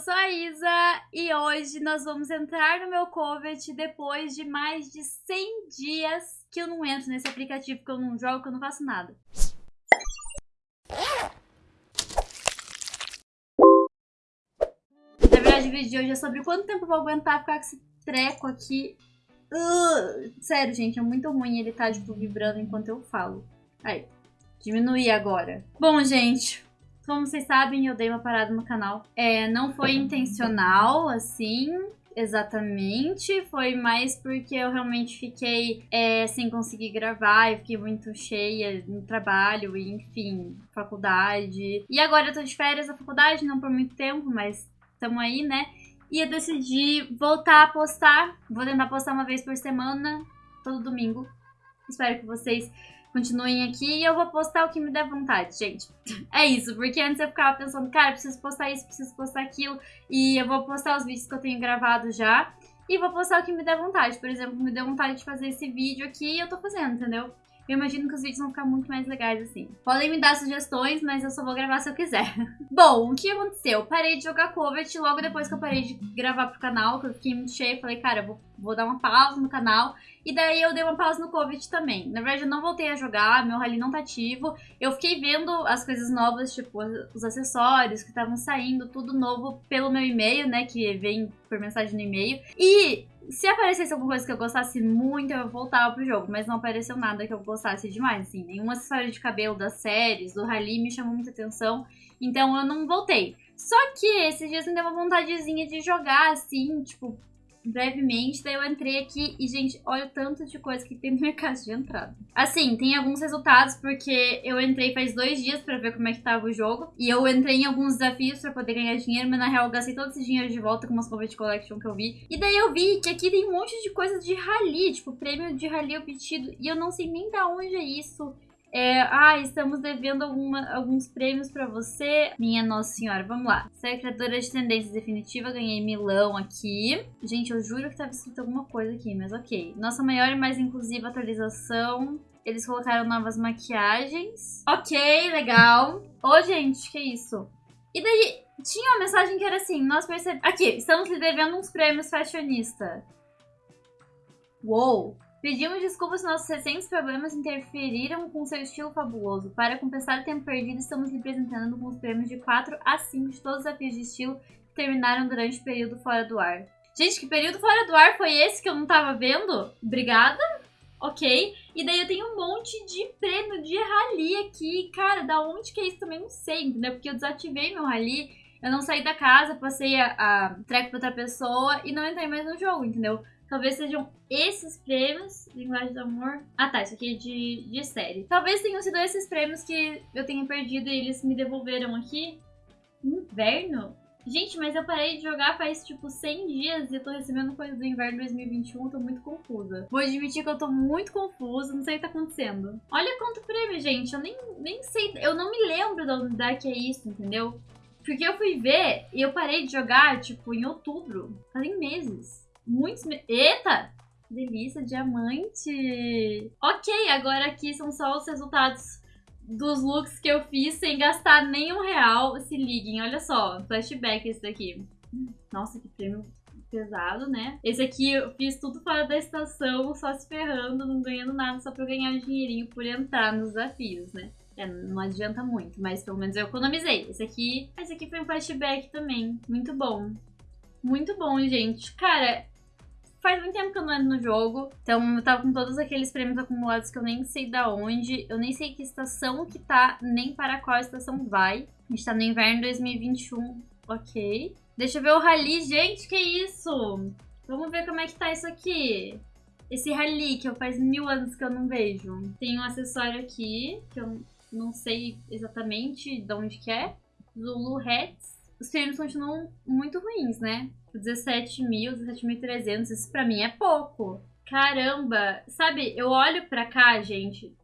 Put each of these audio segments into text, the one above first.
sou a Isa e hoje nós vamos entrar no meu Covet depois de mais de 100 dias que eu não entro nesse aplicativo, que eu não jogo, que eu não faço nada. Na verdade, o vídeo de hoje é sobre quanto tempo eu vou aguentar ficar com esse treco aqui. Uh, sério, gente, é muito ruim ele tá, tipo, vibrando enquanto eu falo. Aí, diminuir agora. Bom, gente, como vocês sabem, eu dei uma parada no canal. É, não foi intencional, assim, exatamente. Foi mais porque eu realmente fiquei é, sem conseguir gravar. Eu fiquei muito cheia no trabalho, e, enfim, faculdade. E agora eu tô de férias da faculdade, não por muito tempo, mas estamos aí, né? E eu decidi voltar a postar. Vou tentar postar uma vez por semana, todo domingo. Espero que vocês continuem aqui e eu vou postar o que me der vontade, gente. É isso, porque antes eu ficava pensando, cara, preciso postar isso, preciso postar aquilo, e eu vou postar os vídeos que eu tenho gravado já, e vou postar o que me der vontade. Por exemplo, me deu vontade de fazer esse vídeo aqui e eu tô fazendo, entendeu? Eu imagino que os vídeos vão ficar muito mais legais assim. Podem me dar sugestões, mas eu só vou gravar se eu quiser. Bom, o que aconteceu? Parei de jogar Covet logo depois que eu parei de gravar pro canal, que eu fiquei muito cheia. Falei, cara, vou, vou dar uma pausa no canal. E daí eu dei uma pausa no Covet também. Na verdade, eu não voltei a jogar, meu rally não tá ativo. Eu fiquei vendo as coisas novas, tipo, os acessórios que estavam saindo, tudo novo pelo meu e-mail, né? Que vem por mensagem no e-mail. E se aparecesse alguma coisa que eu gostasse muito, eu voltava pro jogo. Mas não apareceu nada que eu gostasse demais, assim. Nenhum acessório de cabelo das séries, do Rally me chamou muita atenção. Então eu não voltei. Só que esses dias me deu uma vontadezinha de jogar, assim, tipo, brevemente, daí eu entrei aqui e, gente, olha o tanto de coisa que tem no minha caixa de entrada. Assim, tem alguns resultados, porque eu entrei faz dois dias pra ver como é que tava o jogo, e eu entrei em alguns desafios pra poder ganhar dinheiro, mas na real eu gastei todo esse dinheiro de volta com umas Combat Collection que eu vi. E daí eu vi que aqui tem um monte de coisa de rally, tipo, prêmio de rally obtido, e eu não sei nem da onde é isso. É, ah, estamos devendo alguma, alguns prêmios pra você. Minha Nossa Senhora, vamos lá. Ser criadora de tendência definitiva, ganhei milão aqui. Gente, eu juro que tava escrito alguma coisa aqui, mas ok. Nossa maior e mais inclusiva atualização. Eles colocaram novas maquiagens. Ok, legal. Ô, gente, que isso? E daí, tinha uma mensagem que era assim, nós percebemos... Aqui, estamos lhe devendo uns prêmios fashionista. Uou! Pedimos desculpas se nossos recentes problemas interferiram com seu estilo fabuloso. Para compensar o tempo perdido, estamos lhe apresentando com os prêmios de 4 a 5 de todos os desafios de estilo que terminaram durante o período fora do ar. Gente, que período fora do ar foi esse que eu não tava vendo? Obrigada. Ok. E daí eu tenho um monte de prêmio de rally aqui. Cara, da onde que é isso também não sei, entendeu? Porque eu desativei meu rally, eu não saí da casa, passei a, a track pra outra pessoa e não entrei mais no jogo, entendeu? Talvez sejam esses prêmios, Linguagem do Amor. Ah tá, isso aqui é de, de série. Talvez tenham sido esses prêmios que eu tenha perdido e eles me devolveram aqui. Inverno? Gente, mas eu parei de jogar faz tipo 100 dias e eu tô recebendo coisa do inverno 2021, tô muito confusa. Vou admitir que eu tô muito confusa, não sei o que tá acontecendo. Olha quanto prêmio, gente, eu nem, nem sei, eu não me lembro da unidade que é isso, entendeu? Porque eu fui ver e eu parei de jogar, tipo, em outubro, fazem meses. Muitos... Eita! Delícia, diamante! Ok, agora aqui são só os resultados dos looks que eu fiz sem gastar nenhum real. Se liguem, olha só, flashback esse daqui. Nossa, que prêmio pesado, né? Esse aqui eu fiz tudo fora da estação, só se ferrando, não ganhando nada, só pra eu ganhar dinheirinho por entrar nos desafios, né? É, não adianta muito, mas pelo menos eu economizei. Esse aqui, esse aqui foi um flashback também, muito bom. Muito bom, gente. Cara, faz muito tempo que eu não entro no jogo, então eu tava com todos aqueles prêmios acumulados que eu nem sei da onde, eu nem sei que estação que tá, nem para qual estação vai. A gente tá no inverno 2021, ok. Deixa eu ver o rally, gente, que isso? Vamos ver como é que tá isso aqui. Esse rally que eu faz mil anos que eu não vejo. Tem um acessório aqui, que eu não sei exatamente de onde que é. Zulu Hats os prêmios continuam muito ruins, né? 17 mil, 17.300, isso pra mim é pouco. Caramba, sabe, eu olho pra cá, gente,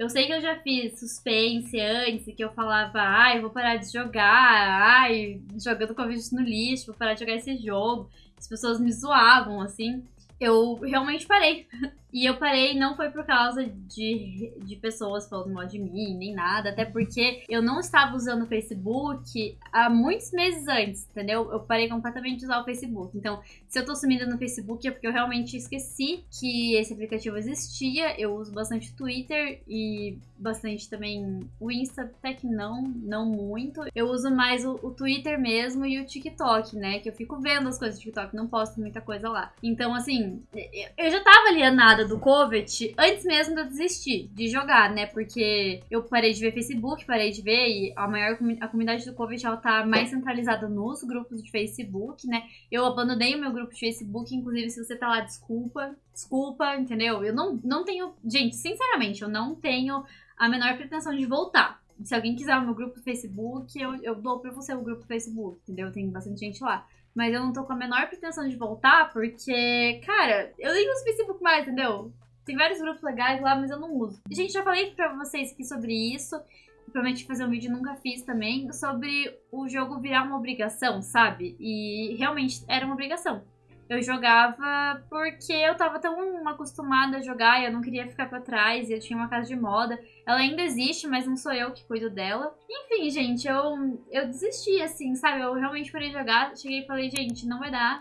eu sei que eu já fiz suspense antes, que eu falava, ai, vou parar de jogar, ai, jogando Covid no lixo, vou parar de jogar esse jogo. As pessoas me zoavam, assim. Eu realmente parei. E eu parei não foi por causa de, de pessoas falando mal de mim, nem nada, até porque eu não estava usando o Facebook há muitos meses antes, entendeu? Eu parei completamente de usar o Facebook. Então, se eu tô sumida no Facebook é porque eu realmente esqueci que esse aplicativo existia. Eu uso bastante Twitter e bastante também o Insta, até que não, não muito. Eu uso mais o, o Twitter mesmo e o TikTok, né? Que eu fico vendo as coisas do TikTok, não posto muita coisa lá. Então, assim, eu já tava alienada do Covet antes mesmo de eu desistir de jogar, né? Porque eu parei de ver Facebook, parei de ver e a maior a comunidade do Covet ela tá mais centralizada nos grupos de Facebook, né? Eu abandonei o meu grupo de Facebook, inclusive se você tá lá, desculpa, desculpa, entendeu? Eu não, não tenho, gente, sinceramente, eu não tenho a menor pretensão de voltar. Se alguém quiser o meu grupo do Facebook, eu, eu dou pra você o grupo do Facebook, entendeu? Tem bastante gente lá. Mas eu não tô com a menor pretensão de voltar, porque, cara, eu nem uso Facebook mais, entendeu? Tem vários grupos legais lá, mas eu não uso. Gente, já falei pra vocês aqui sobre isso. Prometi fazer um vídeo, nunca fiz também, sobre o jogo virar uma obrigação, sabe? E realmente era uma obrigação eu jogava porque eu tava tão acostumada a jogar e eu não queria ficar pra trás. E eu tinha uma casa de moda. Ela ainda existe, mas não sou eu que cuido dela. Enfim, gente, eu, eu desisti, assim, sabe? Eu realmente parei de jogar. Cheguei e falei, gente, não vai dar.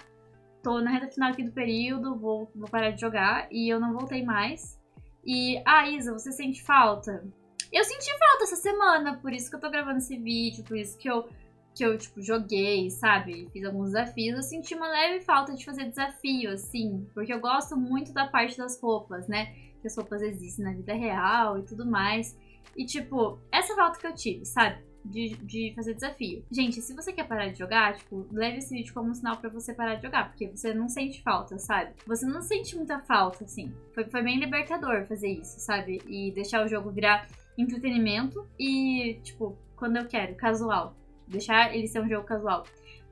Tô na reta final aqui do período, vou, vou parar de jogar. E eu não voltei mais. E, ah, Isa, você sente falta? Eu senti falta essa semana, por isso que eu tô gravando esse vídeo, por isso que eu que eu, tipo, joguei, sabe? Fiz alguns desafios, eu senti uma leve falta de fazer desafio, assim. Porque eu gosto muito da parte das roupas, né? Que as roupas existem na vida real e tudo mais. E, tipo, essa falta que eu tive, sabe? De, de fazer desafio. Gente, se você quer parar de jogar, tipo, leve esse vídeo como um sinal pra você parar de jogar, porque você não sente falta, sabe? Você não sente muita falta, assim. Foi, foi bem libertador fazer isso, sabe? E deixar o jogo virar entretenimento e, tipo, quando eu quero, casual deixar ele ser um jogo casual.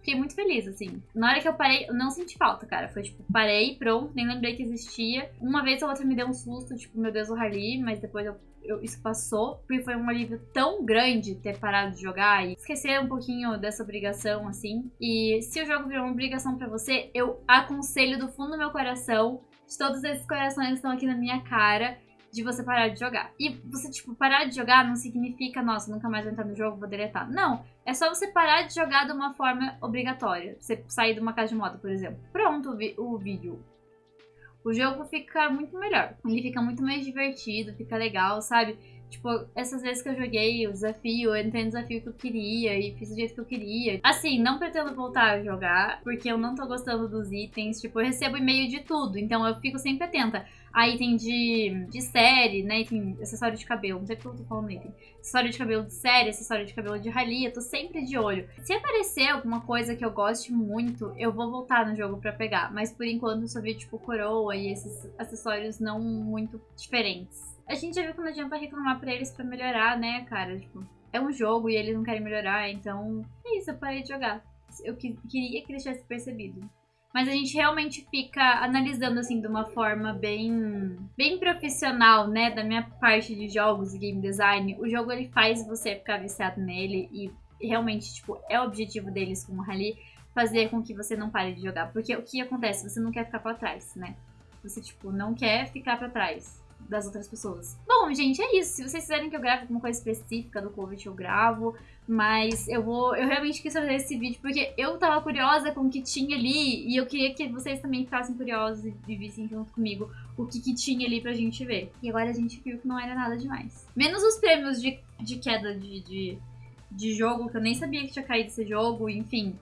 Fiquei muito feliz, assim. Na hora que eu parei, eu não senti falta, cara. Foi tipo, parei, pronto, nem lembrei que existia. Uma vez ou outra me deu um susto, tipo, meu Deus, o Harley, mas depois eu, eu, isso passou. Porque foi um alívio tão grande ter parado de jogar e esquecer um pouquinho dessa obrigação, assim. E se o jogo virou uma obrigação para você, eu aconselho do fundo do meu coração, de todos esses corações que estão aqui na minha cara, de você parar de jogar. E você, tipo, parar de jogar não significa, nossa, nunca mais vou entrar no jogo, vou deletar. Não. É só você parar de jogar de uma forma obrigatória. Você sair de uma casa de moto, por exemplo. Pronto o, o vídeo. O jogo fica muito melhor. Ele fica muito mais divertido, fica legal, sabe? Tipo, essas vezes que eu joguei o desafio, eu entrei no desafio que eu queria e fiz do jeito que eu queria. Assim, não pretendo voltar a jogar, porque eu não tô gostando dos itens. Tipo, eu recebo e-mail de tudo, então eu fico sempre atenta a item de, de série, né? Item, acessório de cabelo. Não sei porque eu tô falando item. Acessório de cabelo de série, acessório de cabelo de rally. Eu tô sempre de olho. Se aparecer alguma coisa que eu goste muito, eu vou voltar no jogo pra pegar. Mas por enquanto eu só vi, tipo, coroa e esses acessórios não muito diferentes. A gente já viu que não adianta reclamar pra eles pra melhorar, né, cara? Tipo, é um jogo e eles não querem melhorar, então é isso, eu parei de jogar. Eu que, queria que eles tivessem percebido. Mas a gente realmente fica analisando, assim, de uma forma bem, bem profissional, né? Da minha parte de jogos e game design. O jogo, ele faz você ficar viciado nele e realmente, tipo, é o objetivo deles com o Rally fazer com que você não pare de jogar. Porque o que acontece? Você não quer ficar pra trás, né? Você, tipo, não quer ficar pra trás das outras pessoas. Bom, gente, é isso. Se vocês quiserem que eu grave alguma coisa específica do Covid, eu gravo. Mas eu vou. Eu realmente quis fazer esse vídeo porque eu tava curiosa com o que tinha ali. E eu queria que vocês também ficassem curiosos e vissem junto comigo o que, que tinha ali pra gente ver. E agora a gente viu que não era nada demais. Menos os prêmios de, de queda de, de, de jogo, que eu nem sabia que tinha caído esse jogo, enfim.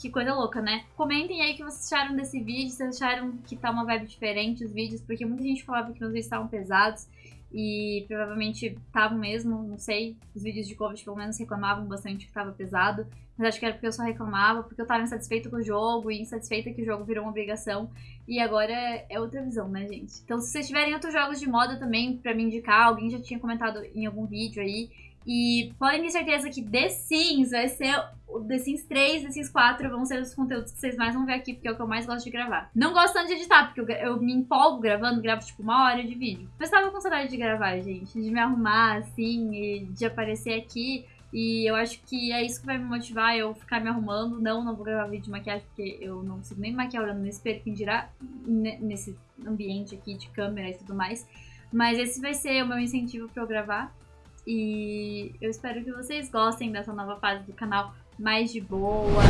Que coisa louca, né? Comentem aí o que vocês acharam desse vídeo, se acharam que tá uma vibe diferente os vídeos, porque muita gente falava que meus vídeos estavam pesados e provavelmente estavam mesmo, não sei. Os vídeos de Covid pelo menos reclamavam bastante que tava pesado, mas acho que era porque eu só reclamava, porque eu tava insatisfeita com o jogo e insatisfeita que o jogo virou uma obrigação. E agora é outra visão, né, gente? Então, se vocês tiverem outros jogos de moda também pra me indicar, alguém já tinha comentado em algum vídeo aí, e podem ter certeza que The Sims vai ser o The Sims 3, The Sims 4 vão ser os conteúdos que vocês mais vão ver aqui, porque é o que eu mais gosto de gravar. Não gosto tanto de editar, porque eu, eu me empolgo gravando, gravo tipo uma hora de vídeo. Mas tava com saudade de gravar, gente, de me arrumar assim e de aparecer aqui. E eu acho que é isso que vai me motivar eu ficar me arrumando. Não, não vou gravar vídeo de maquiagem porque eu não consigo nem maquiar olhando no espelho, quem dirá nesse ambiente aqui de câmera e tudo mais. Mas esse vai ser o meu incentivo para eu gravar. E eu espero que vocês gostem dessa nova fase do canal mais de boa.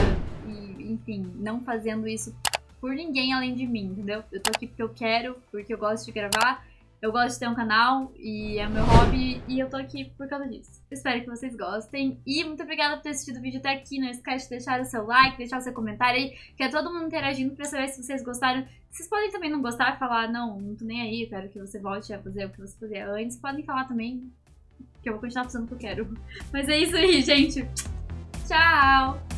E, enfim, não fazendo isso por ninguém além de mim, entendeu? Eu tô aqui porque eu quero, porque eu gosto de gravar eu gosto de ter um canal e é meu hobby e eu tô aqui por causa disso. Espero que vocês gostem e muito obrigada por ter assistido o vídeo até aqui. Não esquece de deixar o seu like, deixar o seu comentário aí, que é todo mundo interagindo pra saber se vocês gostaram. Vocês podem também não gostar falar, não, não tô nem aí, eu quero que você volte a fazer o que você fazia antes. Podem falar também, que eu vou continuar fazendo o que eu quero. Mas é isso aí, gente. Tchau!